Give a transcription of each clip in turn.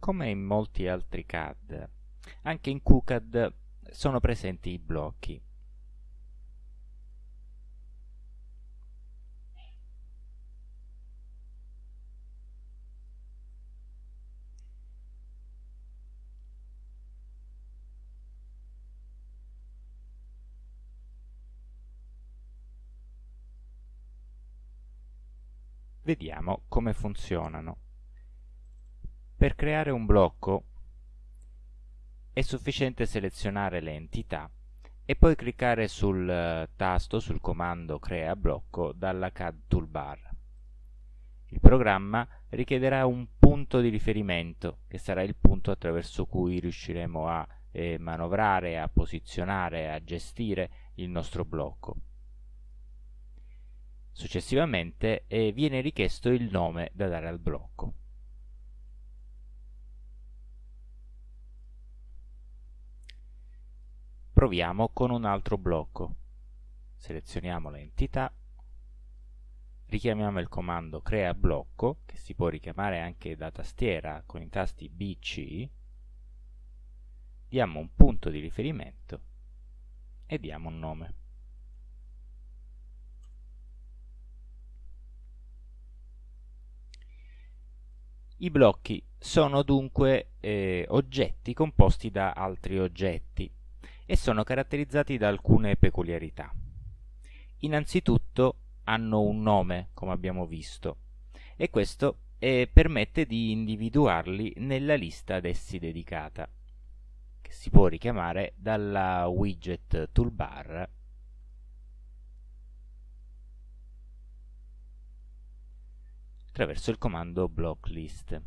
Come in molti altri CAD, anche in QCAD sono presenti i blocchi. Vediamo come funzionano. Per creare un blocco è sufficiente selezionare le entità e poi cliccare sul eh, tasto, sul comando Crea blocco dalla CAD Toolbar. Il programma richiederà un punto di riferimento, che sarà il punto attraverso cui riusciremo a eh, manovrare, a posizionare, a gestire il nostro blocco. Successivamente eh, viene richiesto il nome da dare al blocco. Proviamo con un altro blocco. Selezioniamo l'entità, richiamiamo il comando crea blocco, che si può richiamare anche da tastiera con i tasti B, C, diamo un punto di riferimento e diamo un nome. I blocchi sono dunque eh, oggetti composti da altri oggetti e sono caratterizzati da alcune peculiarità. Innanzitutto hanno un nome, come abbiamo visto, e questo eh, permette di individuarli nella lista ad essi dedicata, che si può richiamare dalla widget toolbar attraverso il comando blocklist.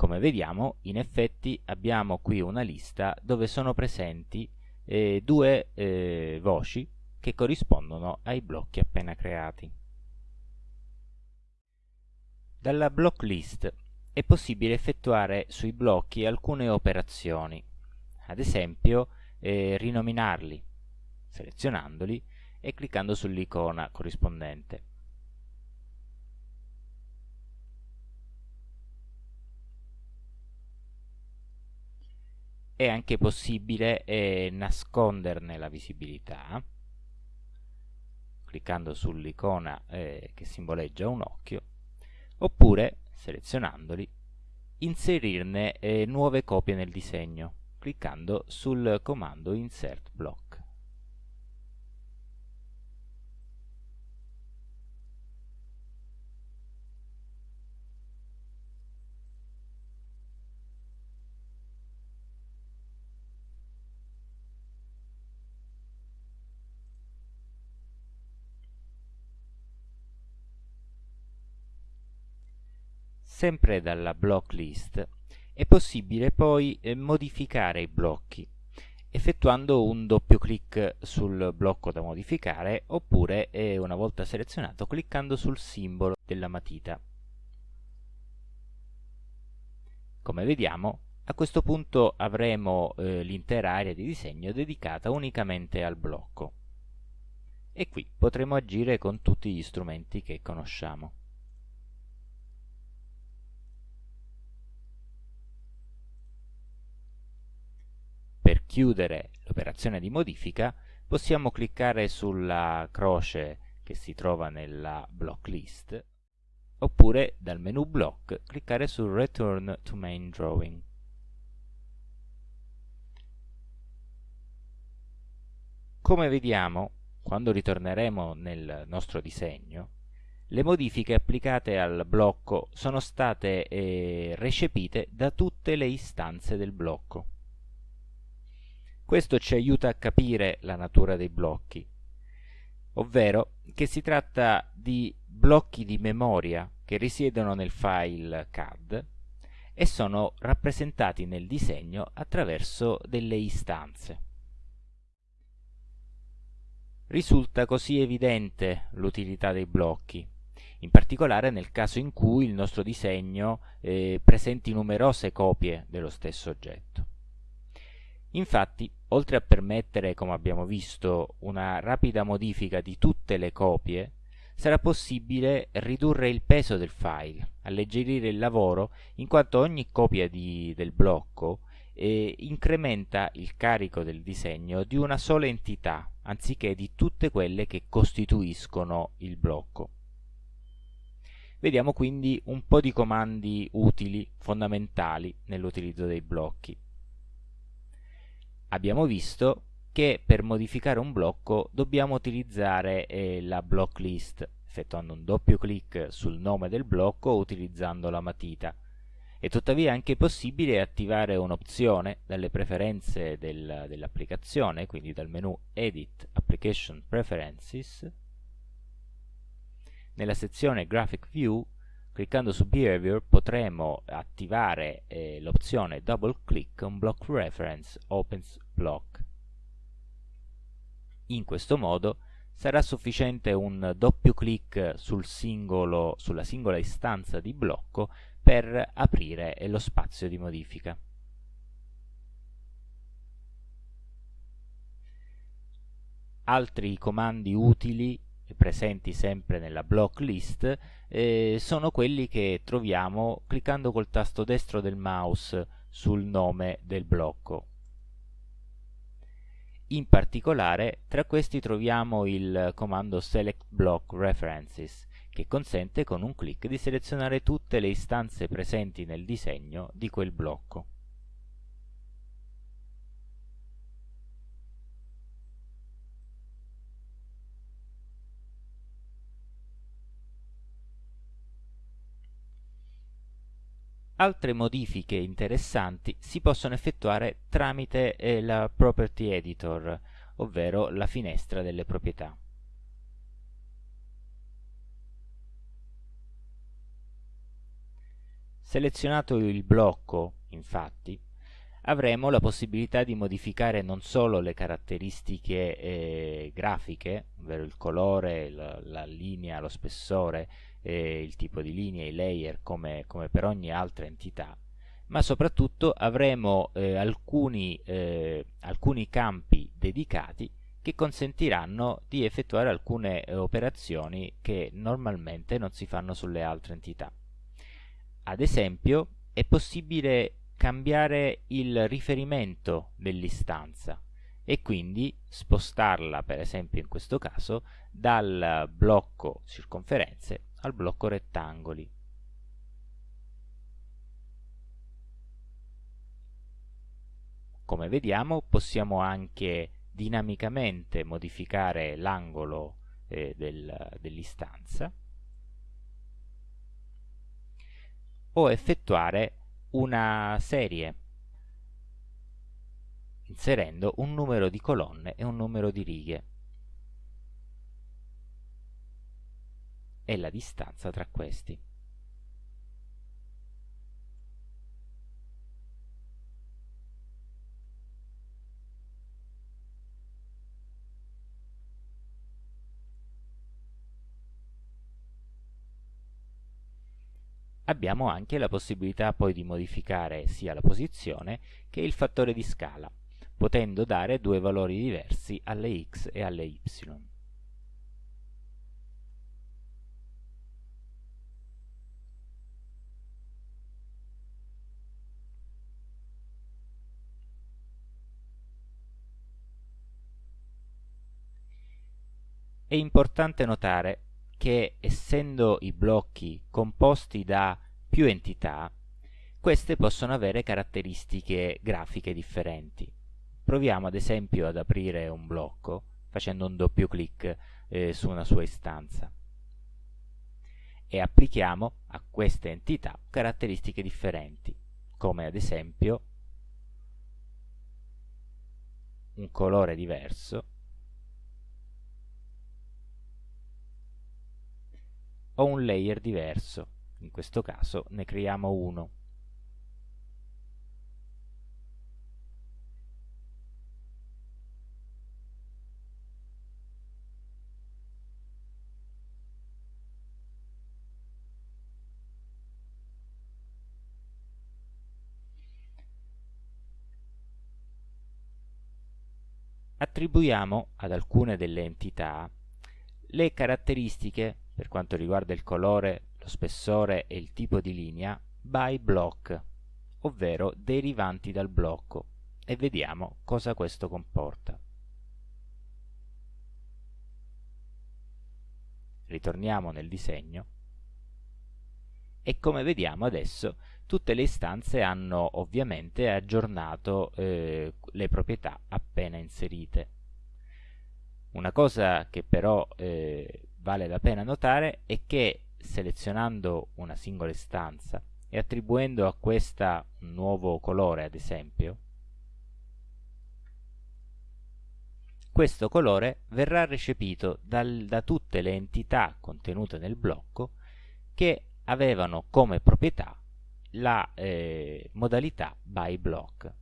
Come vediamo, in effetti abbiamo qui una lista dove sono presenti eh, due eh, voci che corrispondono ai blocchi appena creati. Dalla block list è possibile effettuare sui blocchi alcune operazioni, ad esempio eh, rinominarli, selezionandoli e cliccando sull'icona corrispondente. È anche possibile eh, nasconderne la visibilità cliccando sull'icona eh, che simboleggia un occhio oppure selezionandoli inserirne eh, nuove copie nel disegno cliccando sul comando insert block sempre dalla block list è possibile poi eh, modificare i blocchi effettuando un doppio clic sul blocco da modificare oppure eh, una volta selezionato cliccando sul simbolo della matita. Come vediamo a questo punto avremo eh, l'intera area di disegno dedicata unicamente al blocco e qui potremo agire con tutti gli strumenti che conosciamo. per chiudere l'operazione di modifica possiamo cliccare sulla croce che si trova nella block list oppure dal menu block cliccare su Return to Main Drawing. Come vediamo, quando ritorneremo nel nostro disegno, le modifiche applicate al blocco sono state eh, recepite da tutte le istanze del blocco. Questo ci aiuta a capire la natura dei blocchi, ovvero che si tratta di blocchi di memoria che risiedono nel file CAD e sono rappresentati nel disegno attraverso delle istanze. Risulta così evidente l'utilità dei blocchi, in particolare nel caso in cui il nostro disegno eh, presenti numerose copie dello stesso oggetto. Infatti, oltre a permettere, come abbiamo visto, una rapida modifica di tutte le copie, sarà possibile ridurre il peso del file, alleggerire il lavoro, in quanto ogni copia di, del blocco eh, incrementa il carico del disegno di una sola entità, anziché di tutte quelle che costituiscono il blocco. Vediamo quindi un po' di comandi utili, fondamentali nell'utilizzo dei blocchi. Abbiamo visto che per modificare un blocco dobbiamo utilizzare eh, la block list, effettuando un doppio clic sul nome del blocco utilizzando la matita. È tuttavia anche possibile attivare un'opzione dalle preferenze del, dell'applicazione, quindi dal menu Edit Application Preferences, nella sezione Graphic View, cliccando su Behavior, potremo attivare eh, l'opzione Double Click on Block Reference Opens Block. In questo modo sarà sufficiente un doppio clic sul sulla singola istanza di blocco per aprire lo spazio di modifica. Altri comandi utili presenti sempre nella block list eh, sono quelli che troviamo cliccando col tasto destro del mouse sul nome del blocco. In particolare tra questi troviamo il comando select block references che consente con un clic di selezionare tutte le istanze presenti nel disegno di quel blocco. Altre modifiche interessanti si possono effettuare tramite eh, la Property Editor, ovvero la finestra delle proprietà. Selezionato il blocco, infatti, avremo la possibilità di modificare non solo le caratteristiche eh, grafiche, ovvero il colore, la, la linea, lo spessore, eh, il tipo di linea, i layer come, come, per ogni altra entità, ma soprattutto avremo eh, alcuni, eh, alcuni campi dedicati che consentiranno di effettuare alcune eh, operazioni che normalmente non si fanno sulle altre entità. Ad esempio è possibile cambiare il riferimento dell'istanza e quindi spostarla per esempio in questo caso dal blocco circonferenze al blocco rettangoli. Come vediamo possiamo anche dinamicamente modificare l'angolo eh, del, dell'istanza o effettuare una serie inserendo un numero di colonne e un numero di righe. E la distanza tra questi. abbiamo anche la possibilità poi di modificare sia la posizione che il fattore di scala, potendo dare due valori diversi alle x e alle y. È importante notare che essendo i blocchi composti da più entità, queste possono avere caratteristiche grafiche differenti. Proviamo ad esempio ad aprire un blocco facendo un doppio clic eh, su una sua istanza e applichiamo a queste entità caratteristiche differenti, come ad esempio un colore diverso o un layer diverso, in questo caso ne creiamo uno. Attribuiamo ad alcune delle entità le caratteristiche per quanto riguarda il colore, lo spessore e il tipo di linea by block, ovvero derivanti dal blocco, e vediamo cosa questo comporta. Ritorniamo nel disegno e come vediamo adesso tutte le istanze hanno ovviamente aggiornato eh, le proprietà appena inserite. Una cosa che però eh, vale la pena notare è che selezionando una singola istanza e attribuendo a questa un nuovo colore ad esempio questo colore verrà recepito dal, da tutte le entità contenute nel blocco che avevano come proprietà la eh, modalità by block.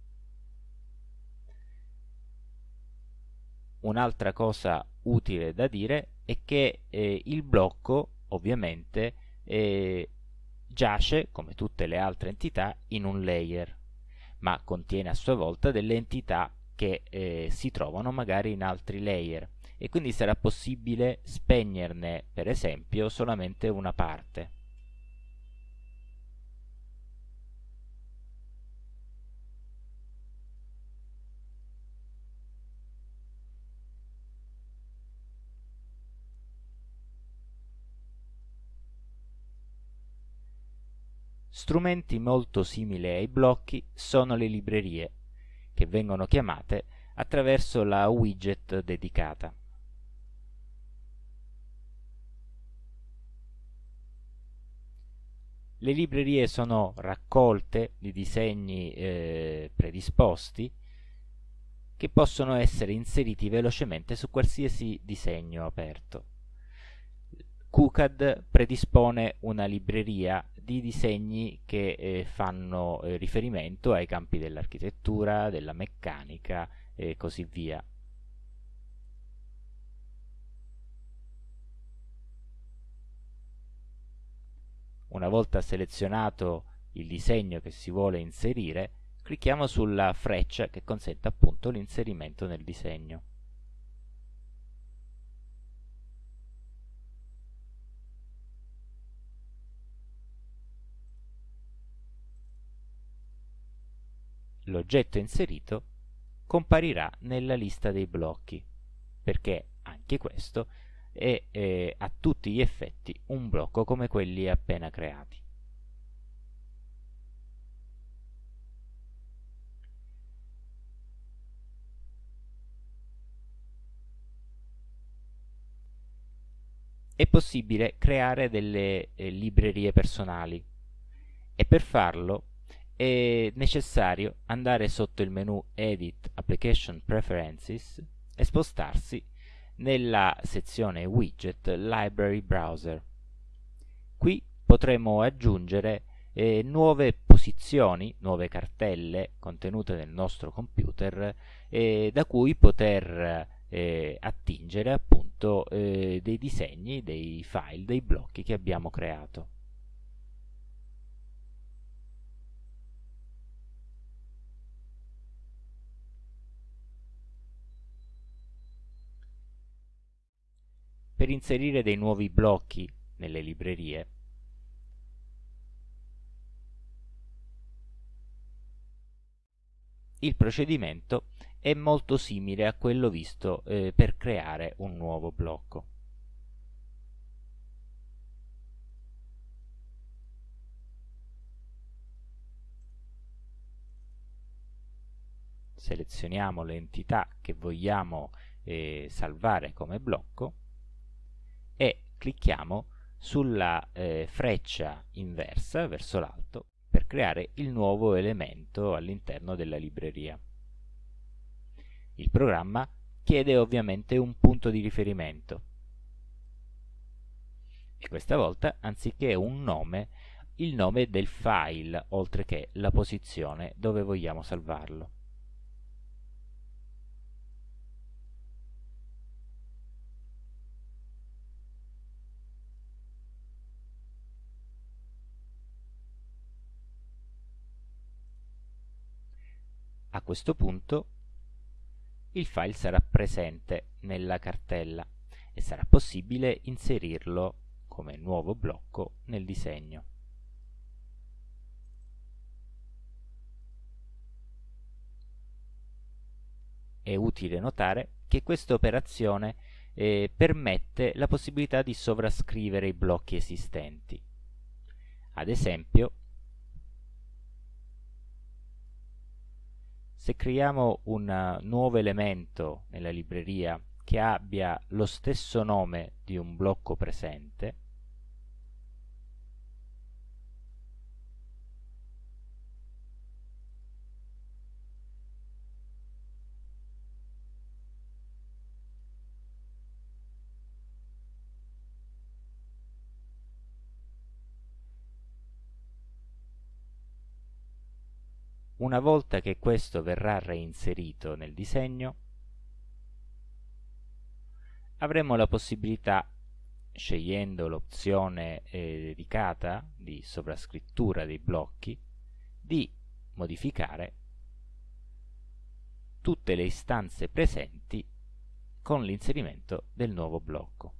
Un'altra cosa utile da dire è che eh, il blocco ovviamente eh, giace, come tutte le altre entità, in un layer, ma contiene a sua volta delle entità che eh, si trovano magari in altri layer e quindi sarà possibile spegnerne per esempio solamente una parte. Strumenti molto simili ai blocchi sono le librerie, che vengono chiamate attraverso la widget dedicata. Le librerie sono raccolte di disegni eh, predisposti che possono essere inseriti velocemente su qualsiasi disegno aperto. QCAD predispone una libreria di disegni che eh, fanno eh, riferimento ai campi dell'architettura, della meccanica e così via. Una volta selezionato il disegno che si vuole inserire, clicchiamo sulla freccia che consente appunto l'inserimento nel disegno. L'oggetto inserito comparirà nella lista dei blocchi, perché anche questo è eh, a tutti gli effetti un blocco come quelli appena creati. È possibile creare delle eh, librerie personali e per farlo è necessario andare sotto il menu Edit Application Preferences e spostarsi nella sezione Widget Library Browser. Qui potremo aggiungere eh, nuove posizioni, nuove cartelle contenute nel nostro computer eh, da cui poter eh, attingere appunto eh, dei disegni, dei file, dei blocchi che abbiamo creato. Per inserire dei nuovi blocchi nelle librerie. Il procedimento è molto simile a quello visto eh, per creare un nuovo blocco. Selezioniamo l'entità che vogliamo eh, salvare come blocco e clicchiamo sulla eh, freccia inversa verso l'alto per creare il nuovo elemento all'interno della libreria. Il programma chiede ovviamente un punto di riferimento e questa volta anziché un nome il nome del file oltre che la posizione dove vogliamo salvarlo. A questo punto il file sarà presente nella cartella e sarà possibile inserirlo come nuovo blocco nel disegno. È utile notare che questa operazione eh, permette la possibilità di sovrascrivere i blocchi esistenti. Ad esempio, se creiamo un nuovo elemento nella libreria che abbia lo stesso nome di un blocco presente, Una volta che questo verrà reinserito nel disegno, avremo la possibilità, scegliendo l'opzione eh, dedicata di sovrascrittura dei blocchi, di modificare tutte le istanze presenti con l'inserimento del nuovo blocco.